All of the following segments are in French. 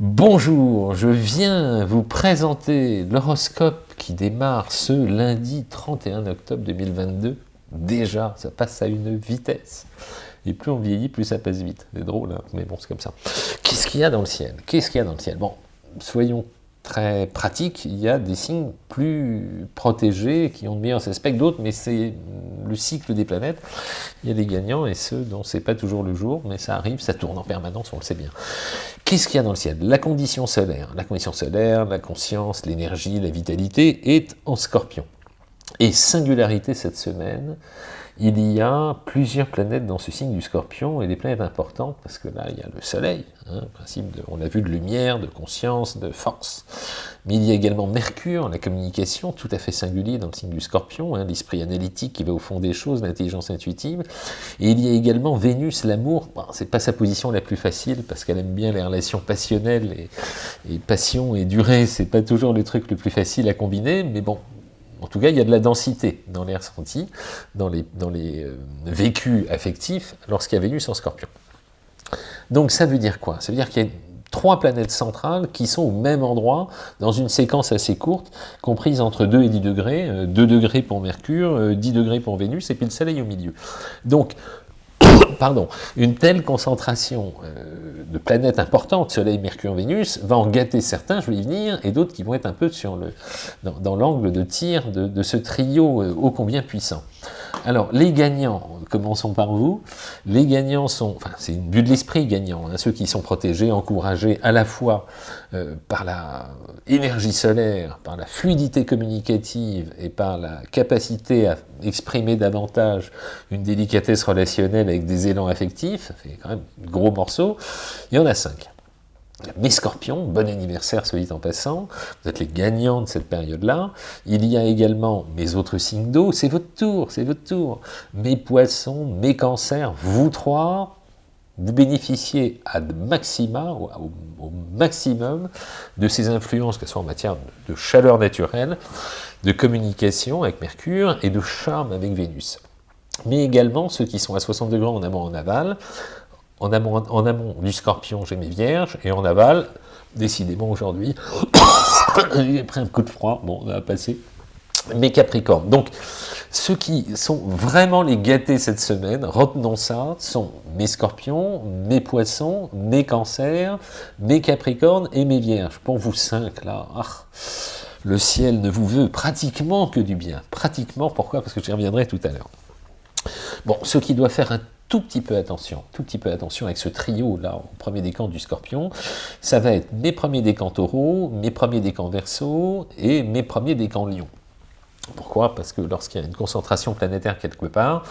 Bonjour, je viens vous présenter l'horoscope qui démarre ce lundi 31 octobre 2022. Déjà, ça passe à une vitesse. Et plus on vieillit, plus ça passe vite. C'est drôle, hein mais bon, c'est comme ça. Qu'est-ce qu'il y a dans le ciel? Qu'est-ce qu'il y a dans le ciel? Bon, soyons très pratiques, il y a des signes plus protégés, qui ont de meilleurs aspects que d'autres, mais c'est le cycle des planètes. Il y a des gagnants et ceux dont c'est pas toujours le jour, mais ça arrive, ça tourne en permanence, on le sait bien. Qu'est-ce qu'il y a dans le ciel? La condition solaire. La condition solaire, la conscience, l'énergie, la vitalité est en scorpion. Et singularité cette semaine, il y a plusieurs planètes dans ce signe du scorpion, et des planètes importantes, parce que là, il y a le soleil, hein, principe on a vu de lumière, de conscience, de force. Mais il y a également Mercure, la communication, tout à fait singulier dans le signe du scorpion, hein, l'esprit analytique qui va au fond des choses, l'intelligence intuitive. Et il y a également Vénus, l'amour, bon, c'est pas sa position la plus facile, parce qu'elle aime bien les relations passionnelles, et, et passion et durée, c'est pas toujours le truc le plus facile à combiner, mais bon, en tout cas, il y a de la densité dans les ressentis, dans les, euh, vécus affectifs, lorsqu'il y a Vénus en scorpion. Donc ça veut dire quoi? Ça veut dire qu'il y a trois planètes centrales qui sont au même endroit, dans une séquence assez courte, comprise entre 2 et 10 degrés, 2 euh, degrés pour Mercure, 10 euh, degrés pour Vénus, et puis le Soleil au milieu. Donc, pardon, une telle concentration euh, de planètes importantes, Soleil, Mercure, Vénus, va en gâter certains, je vais y venir, et d'autres qui vont être un peu dans, l'angle de tir de, ce trio euh, ô combien puissant. Alors, les gagnants, commençons par vous, les gagnants sont, enfin, c'est une vue de l'esprit gagnant, hein, ceux qui sont protégés, encouragés à la fois euh, par la énergie solaire, par la fluidité communicative et par la capacité à exprimer davantage une délicatesse relationnelle avec des élans affectifs, ça fait quand même un gros morceau, il y en a cinq. Mes scorpions, bon anniversaire, soit en passant, vous êtes les gagnants de cette période-là. Il y a également mes autres signes d'eau, c'est votre tour, c'est votre tour. Mes poissons, mes cancers, vous trois, vous bénéficiez à maxima, au, au, maximum de ces influences, que ce soit en matière de chaleur naturelle, de communication avec Mercure et de charme avec Vénus. Mais également ceux qui sont à 60 degrés en amont en aval, en amont, du scorpion, j'ai mes vierges, et en aval, décidément aujourd'hui, j'ai pris un coup de froid, bon, on va passer, mes capricornes. Donc, ceux qui sont vraiment les gâtés cette semaine, retenons ça, sont mes scorpions, mes poissons, mes cancers, mes capricornes et mes vierges. Pour vous cinq, là, ah, le ciel ne vous veut pratiquement que du bien. Pratiquement, pourquoi? Parce que j'y reviendrai tout à l'heure. Bon, ce qui doit faire un tout petit peu attention, tout petit peu attention avec ce trio-là, au premier décan du scorpion, ça va être mes premiers décans taureau, mes premiers décans verso et mes premiers décans lion. Pourquoi? Parce que lorsqu'il y a une concentration planétaire quelque part,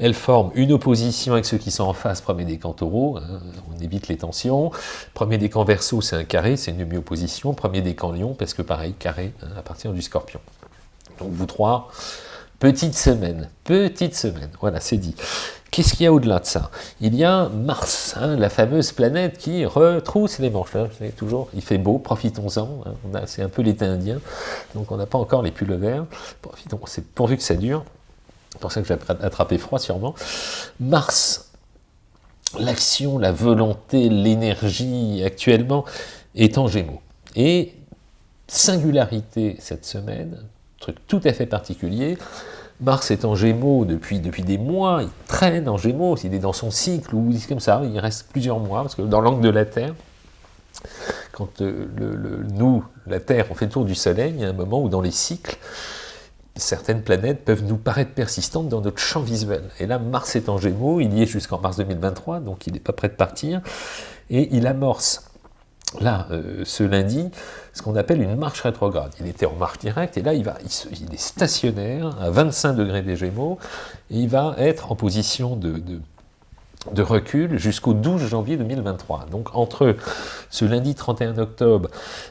elle forme une opposition avec ceux qui sont en face, premier décan taureau, hein, on évite les tensions, premier décan verso c'est un carré, c'est une demi-opposition, premier décan lion, parce que pareil, carré, hein, à partir du scorpion. Donc vous trois, petite semaine, petite semaine, voilà, c'est dit. Qu'est-ce qu'il y a au-delà de ça? Il y a Mars, hein, la fameuse planète qui retrousse les manches. Hein, toujours, il fait beau, profitons-en. Hein, c'est un peu l'été indien, donc on n'a pas encore les pulls verts. Profitons, c'est pourvu que ça dure. C'est pour ça que j'ai attrapé froid sûrement. Mars, l'action, la volonté, l'énergie actuellement est en gémeaux. Et singularité cette semaine, truc tout à fait particulier, Mars est en Gémeaux depuis, des mois, il traîne en Gémeaux, il est dans son cycle, ou comme ça, il reste plusieurs mois, parce que dans l'angle de la Terre, quand euh, nous, la Terre, on fait le tour du Soleil, il y a un moment où dans les cycles, certaines planètes peuvent nous paraître persistantes dans notre champ visuel. Et là, Mars est en Gémeaux, il y est jusqu'en mars 2023, donc il n'est pas prêt de partir, et il amorce là, euh, ce lundi, ce qu'on appelle une marche rétrograde. Il était en marche directe, et là, il, est stationnaire à 25 degrés des Gémeaux, et il va être en position de, de, recul jusqu'au 12 janvier 2023. Donc, entre ce lundi 31 octobre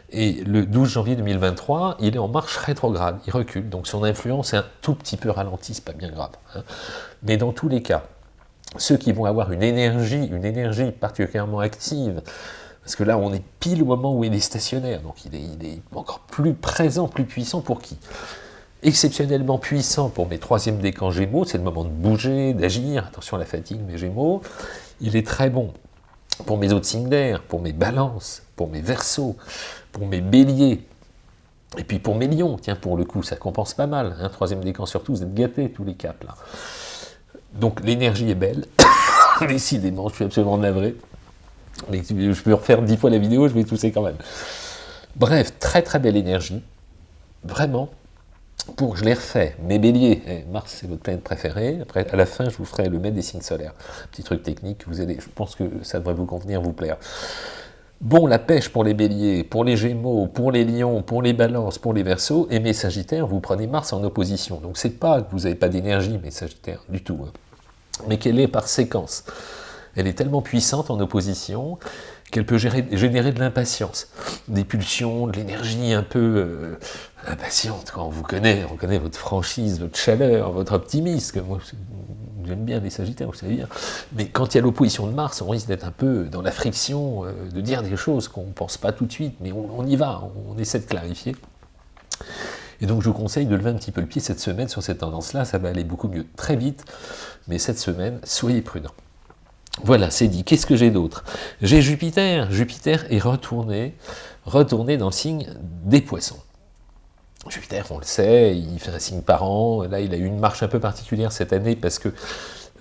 et le 12 janvier 2023, il est en marche rétrograde, il recule, donc son influence est un tout petit peu ralentie, c'est pas bien grave. Hein. Mais dans tous les cas, ceux qui vont avoir une énergie, une énergie particulièrement active, parce que là, on est pile au moment où il est stationnaire, donc il est, encore plus présent, plus puissant pour qui? Exceptionnellement puissant pour mes troisièmes décans Gémeaux, c'est le moment de bouger, d'agir, attention à la fatigue, mes Gémeaux. Il est très bon pour mes autres signes d'air, pour mes balances, pour mes versos, pour mes béliers, et puis pour mes lions, tiens, pour le coup, ça compense pas mal. Hein, troisième décan surtout, vous êtes gâtés tous les caps là. Donc l'énergie est belle. Décidément, je suis absolument navré. Mais je peux refaire dix fois la vidéo, je vais tousser quand même. Bref, très très belle énergie. Vraiment. Pour, je les refais, mes béliers, eh, Mars c'est votre planète préférée, après à la fin je vous ferai le maître des signes solaires, petit truc technique, vous allez, je pense que ça devrait vous convenir, vous plaire. Bon, la pêche pour les béliers, pour les gémeaux, pour les lions, pour les balances, pour les versos, et mes sagittaires, vous prenez Mars en opposition. Donc c'est pas que vous n'avez pas d'énergie, mes sagittaires, du tout. Hein. Mais qu'elle est par séquence? Elle est tellement puissante en opposition qu'elle peut générer de l'impatience, des pulsions, de l'énergie un peu euh, impatiente. On vous connaît, on connaît votre franchise, votre chaleur, votre optimisme. Moi, j'aime bien les Sagittaires, vous savez. Mais quand il y a l'opposition de Mars, on risque d'être un peu dans la friction, euh, de dire des choses qu'on ne pense pas tout de suite, mais on, y va, on, essaie de clarifier. Et donc je vous conseille de lever un petit peu le pied cette semaine sur cette tendance-là, ça va aller beaucoup mieux très vite, mais cette semaine, soyez prudents. Voilà, c'est dit. Qu'est-ce que j'ai d'autre? J'ai Jupiter. Jupiter est retourné, retourné dans le signe des poissons. Jupiter, on le sait, il fait un signe par an. Là, il a eu une marche un peu particulière cette année parce que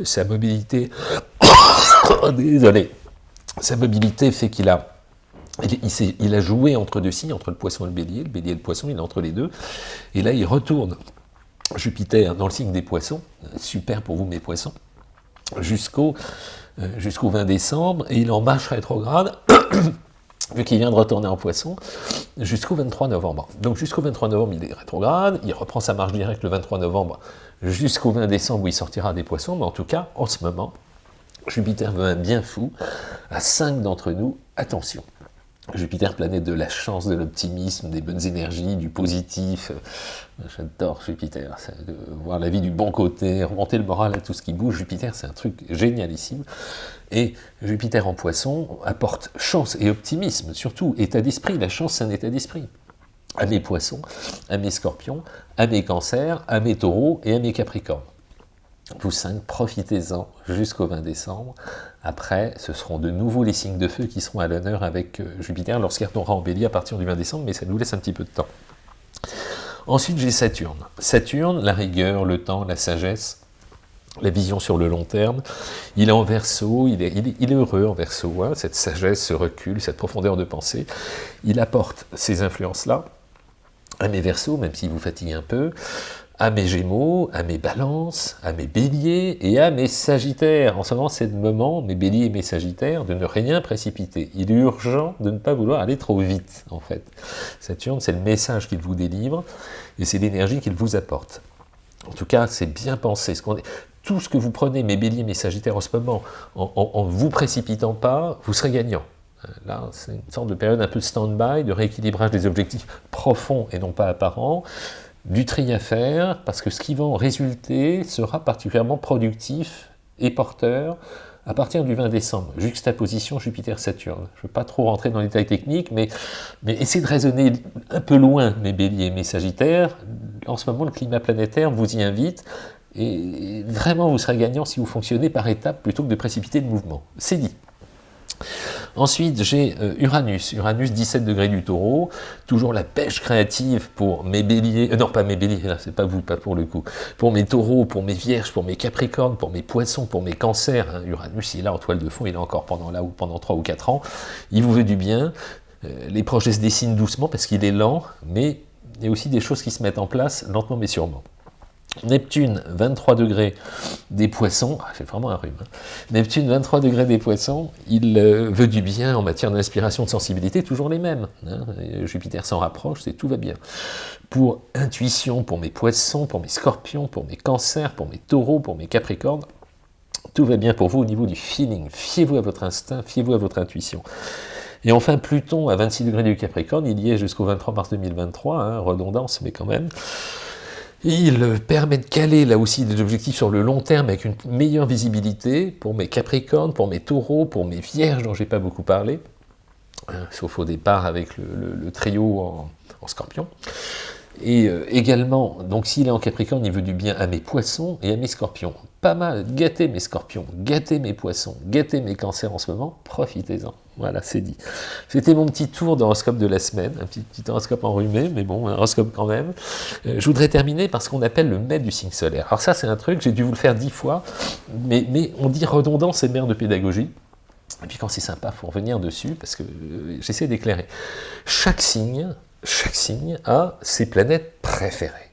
sa mobilité... Désolé. Sa mobilité fait qu'il a... Il, a joué entre deux signes, entre le poisson et le bélier. Le bélier et le poisson, il est entre les deux. Et là, il retourne Jupiter dans le signe des poissons. Super pour vous, mes poissons. Jusqu'au jusqu'au 20 décembre. Et il en marche rétrograde vu qu'il vient de retourner en poisson, jusqu'au 23 novembre. Donc jusqu'au 23 novembre, il est rétrograde, il reprend sa marche directe le 23 novembre jusqu'au 20 décembre où il sortira des poissons, mais en tout cas, en ce moment, Jupiter veut un bien fou à cinq d'entre nous, attention. Jupiter, planète de la chance, de l'optimisme, des bonnes énergies, du positif. J'adore Jupiter, voir la vie du bon côté, remonter le moral à tout ce qui bouge. Jupiter, c'est un truc génialissime. Et Jupiter en poisson apporte chance et optimisme, surtout état d'esprit. La chance, c'est un état d'esprit. À mes poissons, à mes scorpions, à mes cancers, à mes taureaux et à mes capricornes. Vous cinq, profitez-en jusqu'au 20 décembre. Après, ce seront de nouveau les signes de feu qui seront à l'honneur avec euh, Jupiter lorsqu'il retournera en bélier à partir du 20 décembre, mais ça nous laisse un petit peu de temps. Ensuite, j'ai Saturne. Saturne, la rigueur, le temps, la sagesse, la vision sur le long terme. Il est en verso, il est, heureux en verso, hein, cette sagesse, ce recul, cette profondeur de pensée. Il apporte ces influences-là à mes versos, même s'il vous fatigue un peu à mes gémeaux, à mes balances, à mes béliers et à mes sagittaires. En ce moment, c'est le moment, mes béliers et mes sagittaires, de ne rien précipiter. Il est urgent de ne pas vouloir aller trop vite, en fait. Saturne, c'est le message qu'il vous délivre, et c'est l'énergie qu'il vous apporte. En tout cas, c'est bien pensé. Tout ce que vous prenez, mes béliers, mes sagittaires, en ce moment, en ne vous précipitant pas, vous serez gagnant. Là, c'est une sorte de période un peu stand-by, de rééquilibrage des objectifs profonds et non pas apparents, du tri à faire, parce que ce qui va en résulter sera particulièrement productif et porteur à partir du 20 décembre, juxtaposition Jupiter-Saturne. Je ne veux pas trop rentrer dans les détails techniques, mais, mais essayez de raisonner un peu loin, mes béliers, mes sagittaires. En ce moment, le climat planétaire vous y invite, et vraiment, vous serez gagnant si vous fonctionnez par étapes plutôt que de précipiter le mouvement. C'est dit. Ensuite, j'ai euh, Uranus, Uranus 17 degrés du taureau, toujours la pêche créative pour mes béliers, euh, non pas mes béliers, c'est pas vous, pas pour le coup, pour mes taureaux, pour mes vierges, pour mes capricornes, pour mes poissons, pour mes cancers, hein. Uranus il est là en toile de fond, il est encore pendant là ou pendant 3 ou 4 ans, il vous veut du bien, euh, les projets se dessinent doucement parce qu'il est lent, mais il y a aussi des choses qui se mettent en place lentement mais sûrement. Neptune, 23 degrés des poissons, ah, c'est vraiment un rhume, hein. Neptune, 23 degrés des poissons, il euh, veut du bien en matière d'inspiration, de sensibilité, toujours les mêmes. Hein. Jupiter s'en rapproche, c'est tout va bien. Pour intuition, pour mes poissons, pour mes scorpions, pour mes cancers, pour mes taureaux, pour mes capricornes, tout va bien pour vous au niveau du feeling. Fiez-vous à votre instinct, fiez-vous à votre intuition. Et enfin, Pluton, à 26 degrés du Capricorne, il y est jusqu'au 23 mars 2023, hein, redondance, mais quand même. Il permet de caler là aussi des objectifs sur le long terme avec une meilleure visibilité pour mes capricornes, pour mes taureaux, pour mes vierges dont j'ai pas beaucoup parlé, hein, sauf au départ avec le, trio en, scorpion. Et euh, également, donc s'il est en Capricorne, il veut du bien à mes poissons et à mes scorpions. Pas mal, gâtez mes scorpions, gâtez mes poissons, gâtez mes cancers en ce moment, profitez-en. Voilà, c'est dit. C'était mon petit tour d'horoscope de la semaine, un petit, petit, horoscope enrhumé, mais bon, un horoscope quand même. Euh, je voudrais terminer par ce qu'on appelle le maître du signe solaire. Alors ça, c'est un truc, j'ai dû vous le faire dix fois, mais, mais on dit redondant, c'est mère de pédagogie. Et puis quand c'est sympa, il faut revenir dessus, parce que euh, j'essaie d'éclairer. Chaque signe, chaque signe a ses planètes préférées.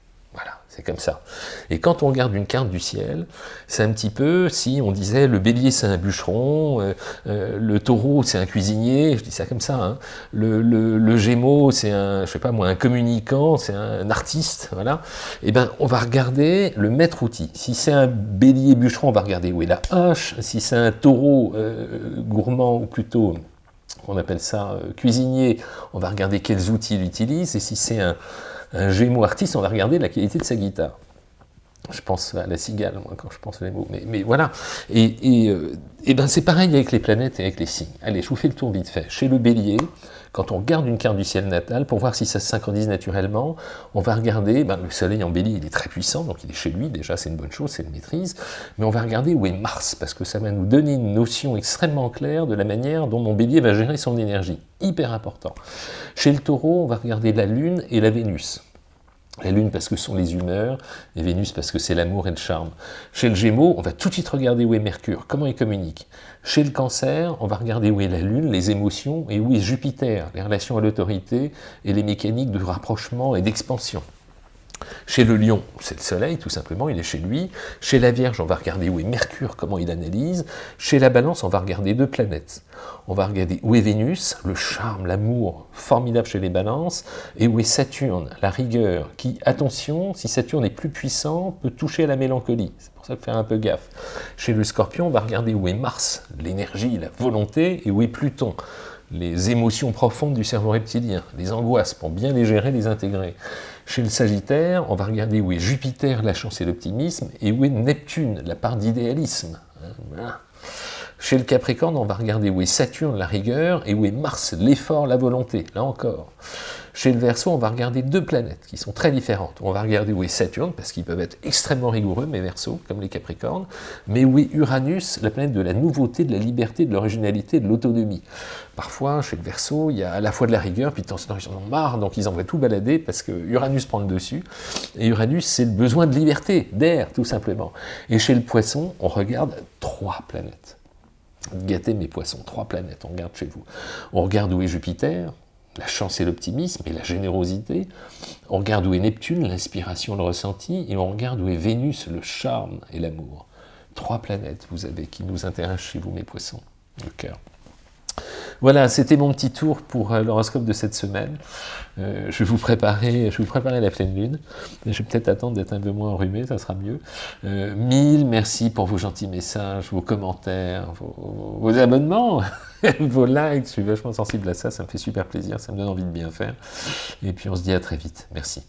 C'est comme ça. Et quand on regarde une carte du ciel, c'est un petit peu si on disait le bélier c'est un bûcheron, euh, euh, le taureau c'est un cuisinier, je dis ça comme ça, hein. le, le, gémeau c'est un, je sais pas moi, un communicant, c'est un, artiste, voilà. Et eh ben on va regarder le maître outil. Si c'est un bélier bûcheron, on va regarder où est la hache. Si c'est un taureau euh, gourmand ou plutôt on appelle ça cuisinier, on va regarder quels outils il utilise. Et si c'est un un gémeaux artiste, on va regarder la qualité de sa guitare. Je pense à la cigale, moi, quand je pense aux mots. Mais, voilà. Et, et, euh, et ben c'est pareil avec les planètes et avec les signes. Allez, je vous fais le tour vite fait. Chez le bélier, quand on regarde une carte du ciel natal, pour voir si ça se synchronise naturellement, on va regarder, ben, le soleil en bélier, il est très puissant, donc il est chez lui, déjà c'est une bonne chose, c'est une maîtrise, mais on va regarder où est Mars, parce que ça va nous donner une notion extrêmement claire de la manière dont mon bélier va gérer son énergie. Hyper important. Chez le taureau, on va regarder la Lune et la Vénus. La Lune parce que sont les humeurs, et Vénus parce que c'est l'amour et le charme. Chez le Gémeaux, on va tout de suite regarder où est Mercure, comment il communique. Chez le Cancer, on va regarder où est la Lune, les émotions, et où est Jupiter, les relations à l'autorité et les mécaniques de rapprochement et d'expansion. Chez le lion, c'est le soleil, tout simplement, il est chez lui. Chez la Vierge, on va regarder où est Mercure, comment il analyse. Chez la Balance, on va regarder deux planètes. On va regarder où est Vénus, le charme, l'amour, formidable chez les Balances, et où est Saturne, la rigueur, qui, attention, si Saturne est plus puissant, peut toucher à la mélancolie. C'est pour ça faut faire un peu gaffe. Chez le Scorpion, on va regarder où est Mars, l'énergie, la volonté, et où est Pluton, les émotions profondes du cerveau reptilien, les angoisses, pour bien les gérer, les intégrer. Chez le Sagittaire, on va regarder où est Jupiter, la chance et l'optimisme, et où est Neptune, la part d'idéalisme. Chez le Capricorne, on va regarder où est Saturne, la rigueur, et où est Mars, l'effort, la volonté, là encore. Chez le Verseau, on va regarder deux planètes qui sont très différentes. On va regarder où est Saturne, parce qu'ils peuvent être extrêmement rigoureux, mes Verseaux, comme les Capricornes, mais où est Uranus, la planète de la nouveauté, de la liberté, de l'originalité, de l'autonomie. Parfois, chez le Verseau, il y a à la fois de la rigueur, puis de temps en temps, ils en ont marre, donc ils envoient tout balader, parce que Uranus prend le dessus. Et Uranus, c'est le besoin de liberté, d'air, tout simplement. Et chez le Poisson, on regarde trois planètes. Gâtez mes poissons, trois planètes, on regarde chez vous. On regarde où est Jupiter, la chance et l'optimisme et la générosité. On regarde où est Neptune, l'inspiration, le ressenti, et on regarde où est Vénus, le charme et l'amour. Trois planètes, vous avez, qui nous intéressent chez vous, mes poissons, le cœur. Voilà, c'était mon petit tour pour euh, l'horoscope de cette semaine. Euh, je, vais vous préparer, je vous la pleine lune. Je vais peut-être attendre d'être un peu moins enrhumé, ça sera mieux. Euh, mille merci pour vos gentils messages, vos commentaires, vos, vos abonnements, vos likes. Je suis vachement sensible à ça, ça me fait super plaisir, ça me donne envie de bien faire. Et puis on se dit à très vite. Merci.